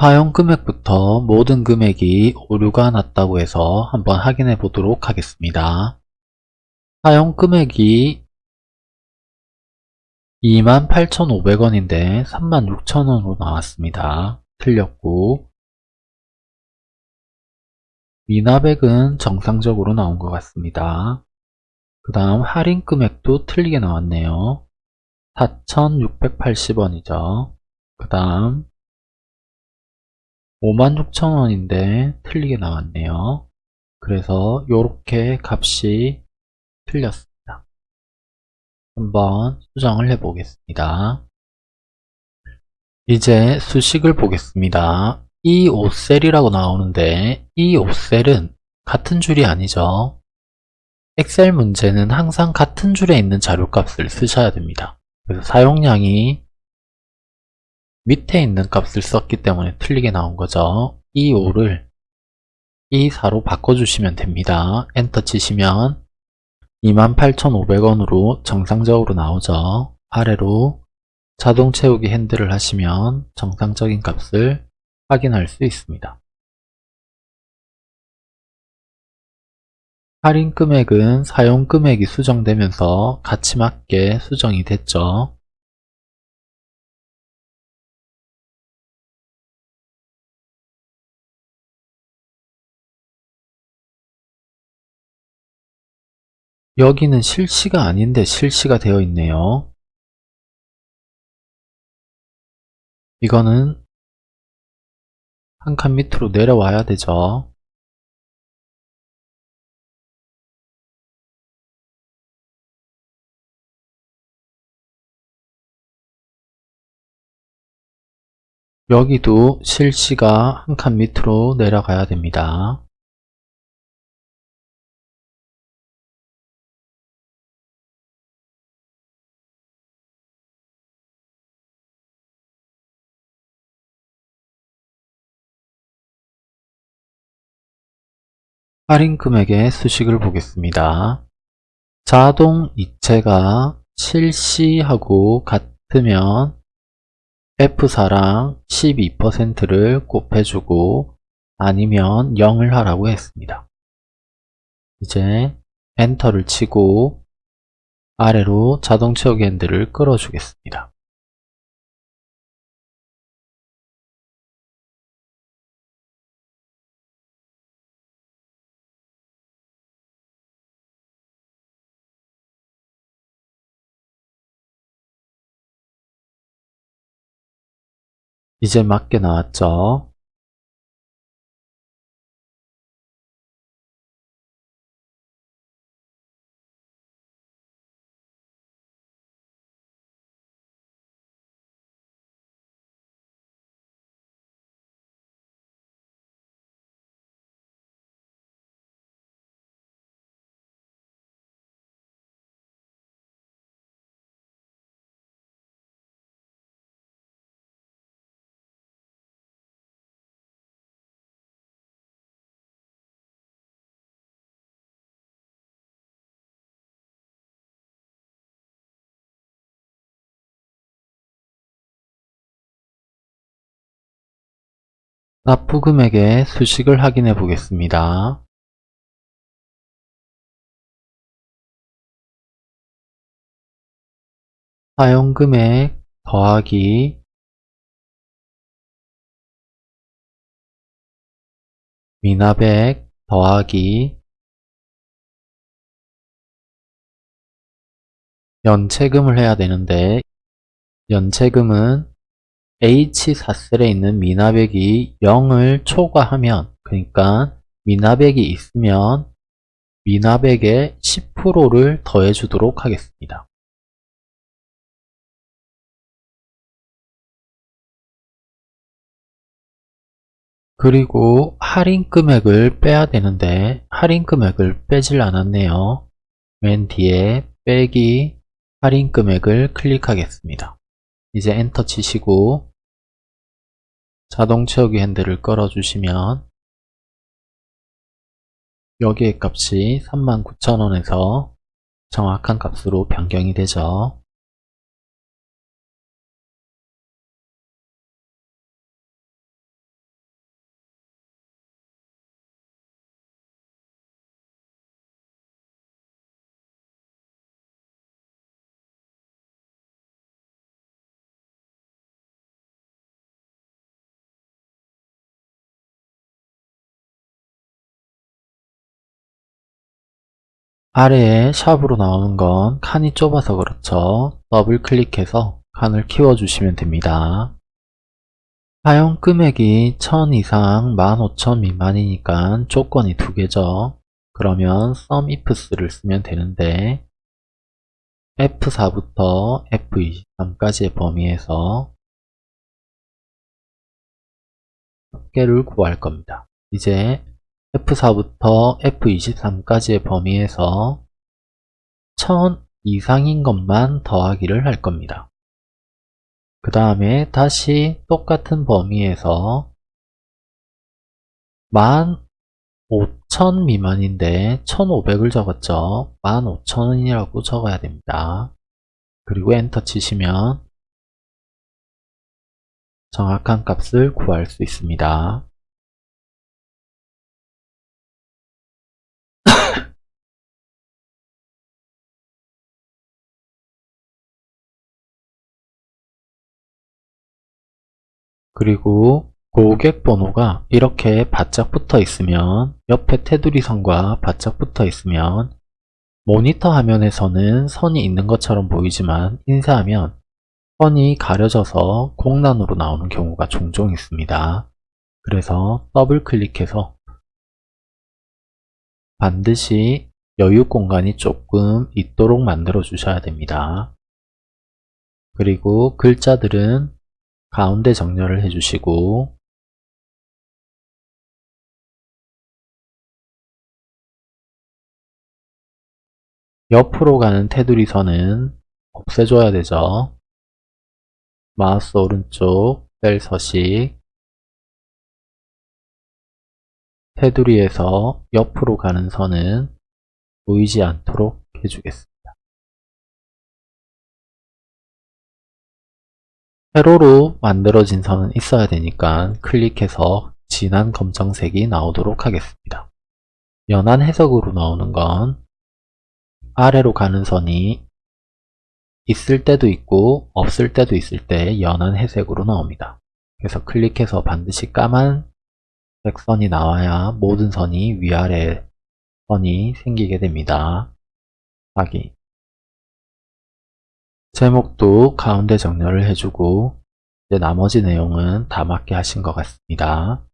사용 금액부터 모든 금액이 오류가 났다고 해서 한번 확인해 보도록 하겠습니다. 사용 금액이 28,500원인데 36,000원으로 나왔습니다. 틀렸고 미납액은 정상적으로 나온 것 같습니다. 그 다음 할인 금액도 틀리게 나왔네요. 4,680원이죠. 그 다음 56,000원인데 틀리게 나왔네요. 그래서 이렇게 값이 틀렸습니다. 한번 수정을 해 보겠습니다. 이제 수식을 보겠습니다. 이 5셀이라고 나오는데 이 5셀은 같은 줄이 아니죠. 엑셀 문제는 항상 같은 줄에 있는 자료값을 쓰셔야 됩니다. 그래서 사용량이 밑에 있는 값을 썼기 때문에 틀리게 나온 거죠. 이 5를 이 4로 바꿔주시면 됩니다. 엔터 치시면 28,500원으로 정상적으로 나오죠. 아래로 자동 채우기 핸들을 하시면 정상적인 값을 확인할 수 있습니다. 할인 금액은 사용 금액이 수정되면서 같이 맞게 수정이 됐죠. 여기는 실시가 아닌데 실시가 되어 있네요. 이거는 한 칸 밑으로 내려와야 되죠. 여기도 실시가 한 칸 밑으로 내려가야 됩니다. 할인 금액의 수식을 보겠습니다. 자동 이체가 실시하고 같으면 F4랑 12%를 곱해주고 아니면 0을 하라고 했습니다. 이제 엔터를 치고 아래로 자동 채우기 핸들을 끌어주겠습니다. 이제 맞게 나왔죠? 납부 금액의 수식을 확인해 보겠습니다. 사용금액 더하기 미납액 더하기 연체금을 해야 되는데 연체금은 H4셀에 있는 미납액이 0을 초과하면 그러니까 미납액이 있으면 미납액의 10%를 더해 주도록 하겠습니다. 그리고 할인 금액을 빼야 되는데 할인 금액을 빼질 않았네요. 맨 뒤에 빼기 할인 금액을 클릭하겠습니다. 이제 엔터 치시고 자동 채우기 핸들을 끌어주시면 여기의 값이 39,000원에서 정확한 값으로 변경이 되죠. 아래에 샵으로 나오는 건 칸이 좁아서 그렇죠. 더블 클릭해서 칸을 키워주시면 됩니다. 사용 금액이 1000 이상 15000 미만이니까 조건이 두 개죠. 그러면 SUMIFS를 쓰면 되는데 F4부터 F23까지의 범위에서 합계를 구할 겁니다. 이제 F4부터 F23까지의 범위에서 1000 이상인 것만 더하기를 할 겁니다. 그 다음에 다시 똑같은 범위에서 15,000 미만인데 1,500을 적었죠. 15,000원이라고 적어야 됩니다. 그리고 엔터 치시면 정확한 값을 구할 수 있습니다. 그리고 고객 번호가 이렇게 바짝 붙어 있으면 옆에 테두리 선과 바짝 붙어 있으면 모니터 화면에서는 선이 있는 것처럼 보이지만 인쇄하면 선이 가려져서 공란으로 나오는 경우가 종종 있습니다. 그래서 더블 클릭해서 반드시 여유 공간이 조금 있도록 만들어 주셔야 됩니다. 그리고 글자들은 가운데 정렬을 해주시고 옆으로 가는 테두리 선은 없애줘야 되죠. 마우스 오른쪽 셀 서식 테두리에서 옆으로 가는 선은 보이지 않도록 해주겠습니다. 세로로 만들어진 선은 있어야 되니까 클릭해서 진한 검정색이 나오도록 하겠습니다. 연한 해석으로 나오는 건 아래로 가는 선이 있을 때도 있고 없을 때도 있을 때 연한 회색으로 나옵니다. 그래서 클릭해서 반드시 까만 색선이 나와야 모든 선이 위아래 선이 생기게 됩니다. 확인 제목도 가운데 정렬을 해주고 이제 나머지 내용은 다 맞게 하신 것 같습니다.